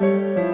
Música